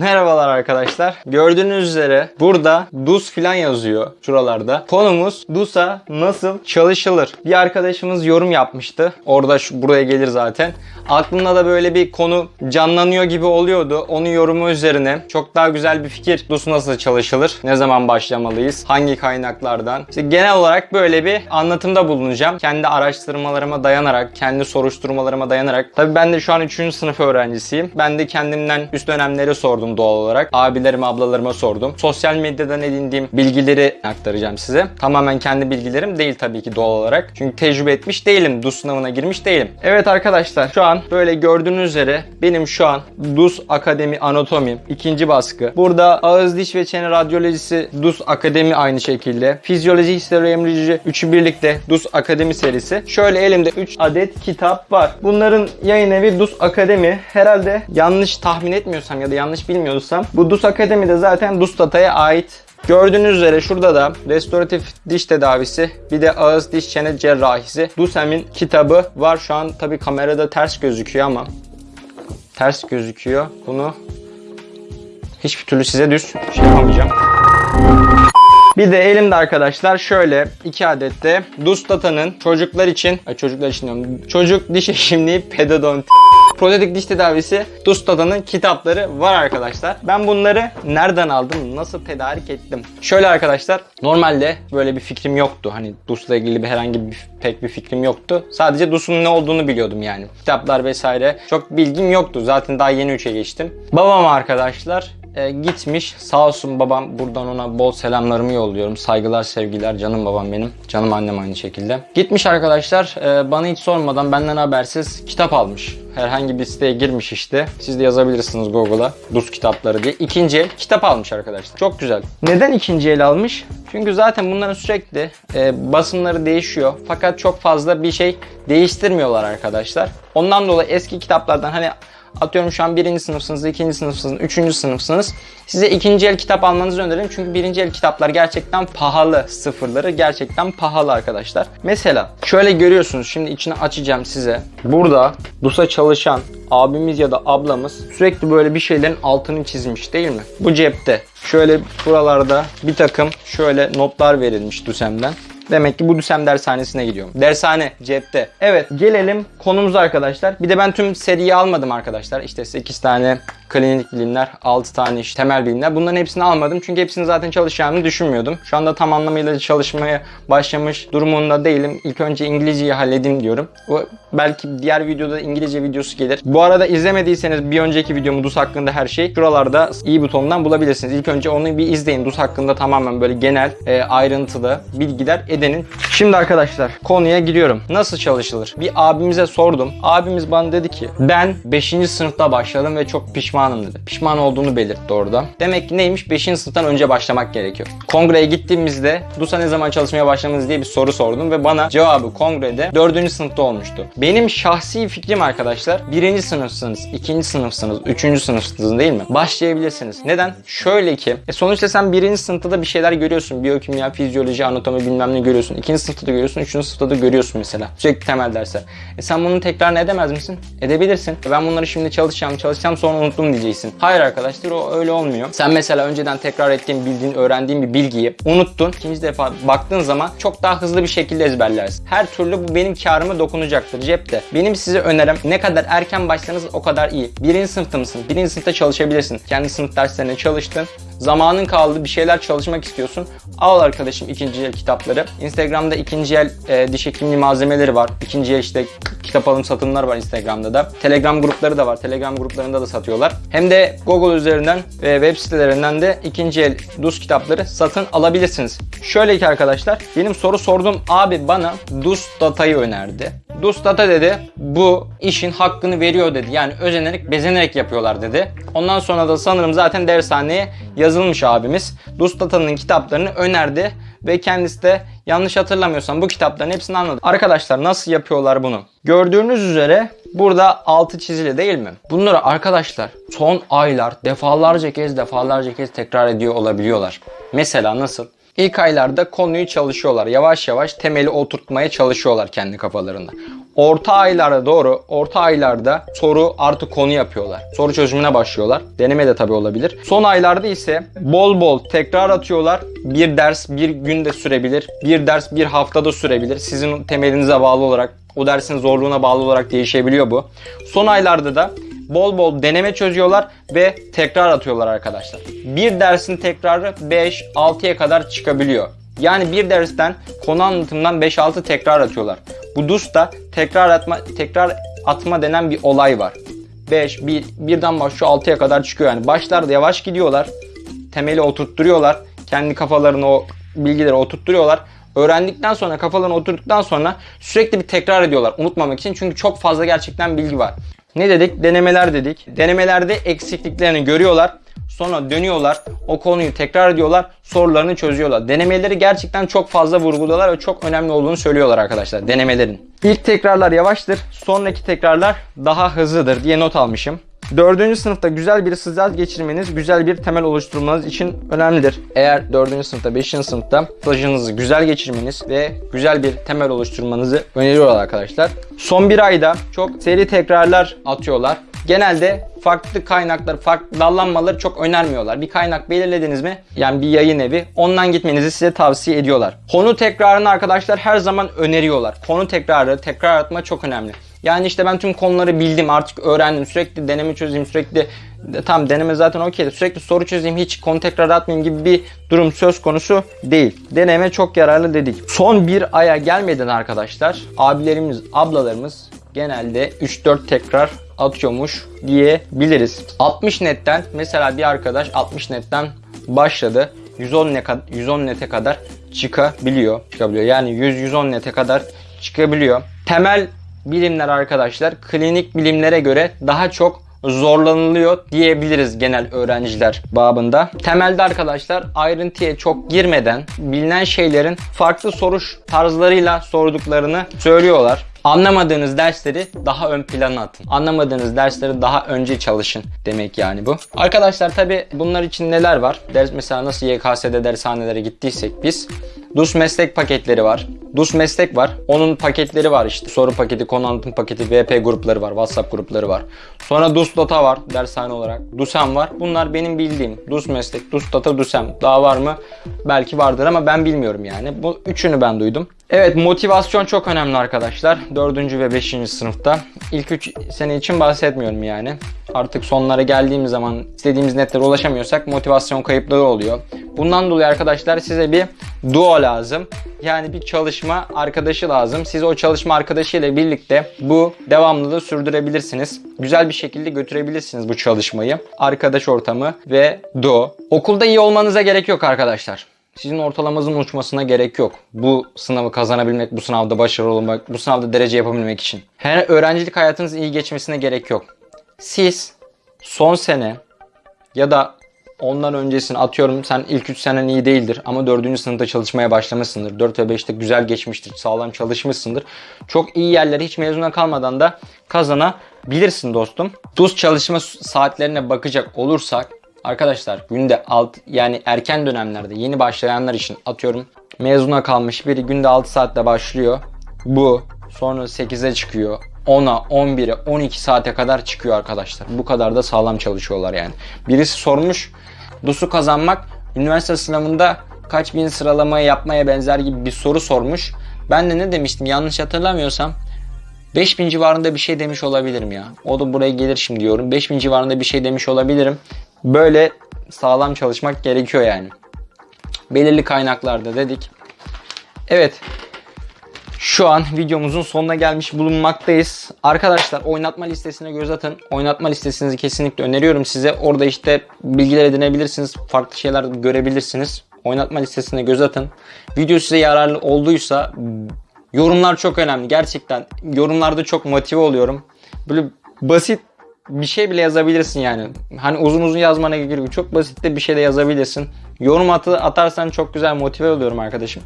Merhabalar arkadaşlar. Gördüğünüz üzere burada DUS filan yazıyor şuralarda. Konumuz DUS'a nasıl çalışılır? Bir arkadaşımız yorum yapmıştı. Orada şu, buraya gelir zaten. Aklında da böyle bir konu canlanıyor gibi oluyordu. Onun yorumu üzerine çok daha güzel bir fikir. DUS nasıl çalışılır? Ne zaman başlamalıyız? Hangi kaynaklardan? İşte genel olarak böyle bir anlatımda bulunacağım. Kendi araştırmalarıma dayanarak, kendi soruşturmalarıma dayanarak. Tabii ben de şu an 3. sınıf öğrencisiyim. Ben de kendimden üst dönemleri sordum doğal olarak. Abilerime, ablalarıma sordum. Sosyal medyadan edindiğim bilgileri aktaracağım size. Tamamen kendi bilgilerim değil tabii ki doğal olarak. Çünkü tecrübe etmiş değilim. DUS sınavına girmiş değilim. Evet arkadaşlar şu an böyle gördüğünüz üzere benim şu an DUS Akademi Anatomi ikinci baskı. Burada ağız, diş ve çene radyolojisi DUS Akademi aynı şekilde. Fizyoloji, historyemoloji üçü birlikte DUS Akademi serisi. Şöyle elimde 3 adet kitap var. Bunların yayın evi DUS Akademi. Herhalde yanlış tahmin etmiyorsam ya da yanlış bilmiyorsam bu DUS Akademi'de zaten DUS Data'ya ait Gördüğünüz üzere şurada da restoratif diş tedavisi bir de ağız diş çene cerrahisi Dusem'in kitabı var. Şu an tabi kamerada ters gözüküyor ama ters gözüküyor. Bunu hiçbir türlü size düz şey yapamayacağım. Bir de elimde arkadaşlar şöyle iki adet de Dustata'nın çocuklar için, çocuklar için diyorum, çocuk diş hekimliği pedodonti protetik diş tedavisi Dustata'nın kitapları var arkadaşlar. Ben bunları nereden aldım, nasıl tedarik ettim? Şöyle arkadaşlar, normalde böyle bir fikrim yoktu. Hani DUS'la ilgili bir herhangi bir pek bir fikrim yoktu. Sadece DUS'un ne olduğunu biliyordum yani. Kitaplar vesaire çok bilgim yoktu. Zaten daha yeni 3'e geçtim. Babam arkadaşlar e, gitmiş. Sağ olsun babam buradan ona bol selamlarımı yolluyorum. Saygılar, sevgiler. Canım babam benim. Canım annem aynı şekilde. Gitmiş arkadaşlar e, bana hiç sormadan benden habersiz kitap almış. Herhangi bir siteye girmiş işte. Siz de yazabilirsiniz Google'a. DUS kitapları diye. İkinci el kitap almış arkadaşlar. Çok güzel. Neden ikinci el almış? Çünkü zaten bunların sürekli e, basımları değişiyor. Fakat çok fazla bir şey değiştirmiyorlar arkadaşlar. Ondan dolayı eski kitaplardan hani Atıyorum şu an birinci sınıfsınız, ikinci sınıfsınız, üçüncü sınıfsınız. Size ikinci el kitap almanızı öneririm. Çünkü birinci el kitaplar gerçekten pahalı. Sıfırları gerçekten pahalı arkadaşlar. Mesela şöyle görüyorsunuz. Şimdi içini açacağım size. Burada DUS'a çalışan abimiz ya da ablamız sürekli böyle bir şeylerin altını çizmiş değil mi? Bu cepte. Şöyle buralarda bir takım şöyle notlar verilmiş DUSEM'den. Demek ki bu Düsem dershanesine gidiyorum. Dershane cepte. Evet gelelim konumuza arkadaşlar. Bir de ben tüm seriyi almadım arkadaşlar. İşte 8 tane klinik bilimler, 6 tane işte temel bilimler. Bunların hepsini almadım. Çünkü hepsini zaten çalışacağımı düşünmüyordum. Şu anda tam anlamıyla çalışmaya başlamış durumunda değilim. İlk önce İngilizceyi halledeyim diyorum. O belki diğer videoda İngilizce videosu gelir. Bu arada izlemediyseniz bir önceki videomu DUS hakkında her şey şuralarda i butonundan bulabilirsiniz. İlk önce onu bir izleyin. DUS hakkında tamamen böyle genel, e, ayrıntılı bilgiler edenin. Şimdi arkadaşlar konuya giriyorum. Nasıl çalışılır? Bir abimize sordum. Abimiz bana dedi ki ben 5. sınıfta başladım ve çok pişmanım dedi. Pişman olduğunu belirtti orada. Demek ki neymiş? 5. sınıftan önce başlamak gerekiyor. Kongreye gittiğimizde DUS'a ne zaman çalışmaya başlamanız diye bir soru sordum ve bana cevabı kongrede 4. sınıfta olmuştu. Benim şahsi fikrim arkadaşlar 1. sınıfsınız, 2. sınıfsınız, 3. sınıfsınız değil mi? Başlayabilirsiniz. Neden? Şöyle ki e sonuçta sen 1. sınıfta da bir şeyler görüyorsun. Biyokimya, fizyoloji, anatomi bilmem ne görüyorsun. 2. sınıfta da görüyorsun, 3. sınıfta da görüyorsun mesela. Sürekli temel dersler. E sen bunun tekrarını edemez misin? Edebilirsin. Ben bunları şimdi çalışacağım, çalışacağım sonra unuttum diyeceksin. Hayır arkadaşlar o öyle olmuyor. Sen mesela önceden tekrar ettiğin, bildiğin, öğrendiğin bir bilgiyi unuttun. İkinci defa baktığın zaman çok daha hızlı bir şekilde ezberlersin. Her türlü bu benim karıma dokunacaktır cepte. Benim size önerim ne kadar erken başlasanız o kadar iyi. Birinci sınıfta mısın? Birinci sınıfta çalışabilirsin. Kendi sınıf derslerine çalıştın. Zamanın kaldı bir şeyler çalışmak istiyorsun. Al arkadaşım ikinci el kitapları. Instagram'da ikinci el e, diş hekimliği malzemeleri var. İkinci el işte kitap alım satımlar var Instagram'da da. Telegram grupları da var. Telegram gruplarında da satıyorlar. Hem de Google üzerinden ve web sitelerinden de ikinci el DUS kitapları satın alabilirsiniz. Şöyle ki arkadaşlar benim soru sordum abi bana DUS datayı önerdi. DUS data dedi bu işin hakkını veriyor dedi. Yani özenerek bezenerek yapıyorlar dedi. Ondan sonra da sanırım zaten dershaneye yazılmış abimiz. DUS datanın kitaplarını önerdi ve kendisi de yanlış hatırlamıyorsam bu kitapların hepsini anladı. Arkadaşlar nasıl yapıyorlar bunu? Gördüğünüz üzere burada altı çizili değil mi? Bunları arkadaşlar son aylar defalarca kez defalarca kez tekrar ediyor olabiliyorlar. Mesela nasıl? İlk aylarda konuyu çalışıyorlar. Yavaş yavaş temeli oturtmaya çalışıyorlar kendi kafalarında. Orta aylara doğru, orta aylarda soru artı konu yapıyorlar. Soru çözümüne başlıyorlar. Deneme de tabii olabilir. Son aylarda ise bol bol tekrar atıyorlar. Bir ders bir günde sürebilir. Bir ders bir haftada sürebilir. Sizin temelinize bağlı olarak, o dersin zorluğuna bağlı olarak değişebiliyor bu. Son aylarda da bol bol deneme çözüyorlar ve tekrar atıyorlar arkadaşlar. Bir dersin tekrarı 5-6'ya kadar çıkabiliyor. Yani bir dersten konu anlatımından 5-6 tekrar atıyorlar. Bu DUS'ta tekrar atma tekrar atma denen bir olay var. 5 1 birden başlıyor 6'ya kadar çıkıyor yani. Başlarda yavaş gidiyorlar. Temeli oturtturuyorlar. Kendi kafalarını o bilgileri oturtturuyorlar. Öğrendikten sonra kafalarına oturduktan sonra sürekli bir tekrar ediyorlar unutmamak için. Çünkü çok fazla gerçekten bilgi var. Ne dedik? Denemeler dedik. Denemelerde eksikliklerini görüyorlar. Sonra dönüyorlar. O konuyu tekrar ediyorlar. Sorularını çözüyorlar. Denemeleri gerçekten çok fazla vurguluyorlar ve çok önemli olduğunu söylüyorlar arkadaşlar denemelerin. İlk tekrarlar yavaştır. Sonraki tekrarlar daha hızlıdır diye not almışım. Dördüncü sınıfta güzel bir stajyer geçirmeniz, güzel bir temel oluşturmanız için önemlidir. Eğer dördüncü sınıfta, beşinci sınıfta stajınızı güzel geçirmeniz ve güzel bir temel oluşturmanızı öneriyorlar arkadaşlar. Son bir ayda çok seri tekrarlar atıyorlar. Genelde farklı kaynaklar, farklı dallanmaları çok önermiyorlar. Bir kaynak belirlediniz mi? Yani bir yayın evi. Ondan gitmenizi size tavsiye ediyorlar. Konu tekrarını arkadaşlar her zaman öneriyorlar. Konu tekrarı, tekrar atma çok önemli. Yani işte ben tüm konuları bildim artık öğrendim. Sürekli deneme çözeyim sürekli tam deneme zaten okey sürekli soru çözeyim hiç konu tekrar atmayayım gibi bir durum söz konusu değil. Deneme çok yararlı dedik. Son bir aya gelmeden arkadaşlar abilerimiz ablalarımız genelde 3-4 tekrar atıyormuş diyebiliriz. 60 netten mesela bir arkadaş 60 netten başladı. 110 ne 110 nete kadar çıkabiliyor. Çıkabiliyor. Yani 100 110 nete kadar çıkabiliyor. Temel bilimler arkadaşlar klinik bilimlere göre daha çok zorlanılıyor diyebiliriz genel öğrenciler babında. Temelde arkadaşlar ayrıntıya çok girmeden bilinen şeylerin farklı soruş tarzlarıyla sorduklarını söylüyorlar. Anlamadığınız dersleri daha ön plana atın. Anlamadığınız dersleri daha önce çalışın demek yani bu. Arkadaşlar tabi bunlar için neler var? Ders mesela nasıl YKS'de dershanelere gittiysek biz DUS meslek paketleri var. DUS meslek var. Onun paketleri var işte. Soru paketi, konu anlatım paketi, VP grupları var. WhatsApp grupları var. Sonra DUS data var dershane olarak. DUSEM var. Bunlar benim bildiğim. DUS meslek, DUS data, DUSEM. Daha var mı? Belki vardır ama ben bilmiyorum yani. Bu üçünü ben duydum. Evet motivasyon çok önemli arkadaşlar. 4. ve 5. sınıfta. İlk 3 sene için bahsetmiyorum yani. Artık sonlara geldiğimiz zaman istediğimiz netlere ulaşamıyorsak motivasyon kayıpları oluyor. Bundan dolayı arkadaşlar size bir duo lazım. Yani bir çalışma arkadaşı lazım. Siz o çalışma arkadaşı ile birlikte bu devamlılığı sürdürebilirsiniz. Güzel bir şekilde götürebilirsiniz bu çalışmayı. Arkadaş ortamı ve duo. Okulda iyi olmanıza gerek yok arkadaşlar. Sizin ortalamanızın uçmasına gerek yok. Bu sınavı kazanabilmek, bu sınavda başarılı olmak, bu sınavda derece yapabilmek için. Her öğrencilik hayatınız iyi geçmesine gerek yok. Siz son sene ya da ondan öncesini atıyorum sen ilk 3 senen iyi değildir ama 4. sınıfta çalışmaya başlamışsındır. 4 ve 5'te güzel geçmiştir, sağlam çalışmışsındır. Çok iyi yerlere hiç mezuna kalmadan da kazanabilirsin dostum. DUS çalışma saatlerine bakacak olursak Arkadaşlar günde alt yani erken dönemlerde yeni başlayanlar için atıyorum mezuna kalmış biri günde 6 saatte başlıyor. Bu sonra 8'e çıkıyor. 10'a, 11'e, 12 saate kadar çıkıyor arkadaşlar. Bu kadar da sağlam çalışıyorlar yani. Birisi sormuş DUS'u kazanmak üniversite sınavında kaç bin sıralamayı yapmaya benzer gibi bir soru sormuş. Ben de ne demiştim yanlış hatırlamıyorsam 5000 civarında bir şey demiş olabilirim ya. O da buraya gelir şimdi diyorum. 5000 civarında bir şey demiş olabilirim. Böyle sağlam çalışmak gerekiyor yani. Belirli kaynaklarda dedik. Evet. Şu an videomuzun sonuna gelmiş bulunmaktayız. Arkadaşlar oynatma listesine göz atın. Oynatma listesinizi kesinlikle öneriyorum size. Orada işte bilgiler edinebilirsiniz. Farklı şeyler görebilirsiniz. Oynatma listesine göz atın. Video size yararlı olduysa yorumlar çok önemli. Gerçekten yorumlarda çok motive oluyorum. Böyle basit bir şey bile yazabilirsin yani. Hani uzun uzun yazmana gerek yok. Çok basit de bir şey de yazabilirsin. Yorum atı atarsan çok güzel motive oluyorum arkadaşım.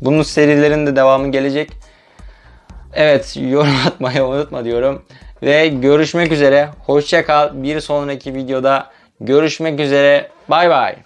Bunun serilerinde devamı gelecek. Evet yorum atmayı unutma diyorum. Ve görüşmek üzere. Hoşça kal. Bir sonraki videoda görüşmek üzere. Bay bay.